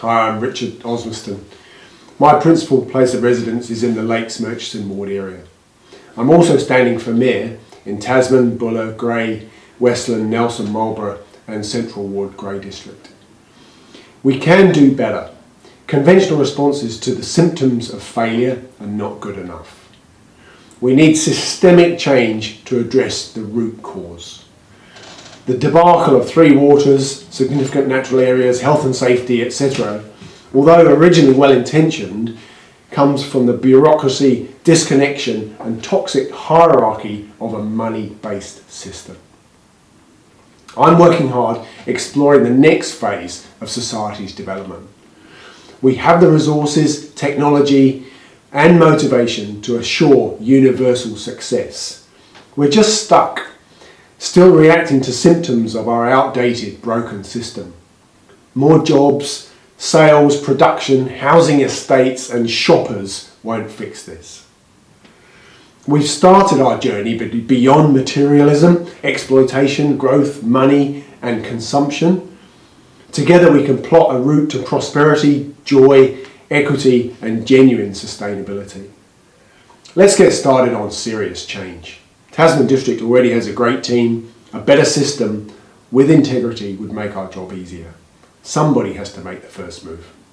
Hi, I'm Richard Osmaston. My principal place of residence is in the Lakes Murchison ward area. I'm also standing for Mayor in Tasman, Buller, Grey, Westland, Nelson, Marlborough and Central Ward Grey District. We can do better. Conventional responses to the symptoms of failure are not good enough. We need systemic change to address the root cause. The debacle of three waters, significant natural areas, health and safety, etc., although originally well intentioned, comes from the bureaucracy, disconnection, and toxic hierarchy of a money based system. I'm working hard exploring the next phase of society's development. We have the resources, technology, and motivation to assure universal success. We're just stuck still reacting to symptoms of our outdated, broken system. More jobs, sales, production, housing estates and shoppers won't fix this. We've started our journey beyond materialism, exploitation, growth, money and consumption. Together we can plot a route to prosperity, joy, equity and genuine sustainability. Let's get started on serious change. Tasman District already has a great team, a better system with integrity would make our job easier. Somebody has to make the first move.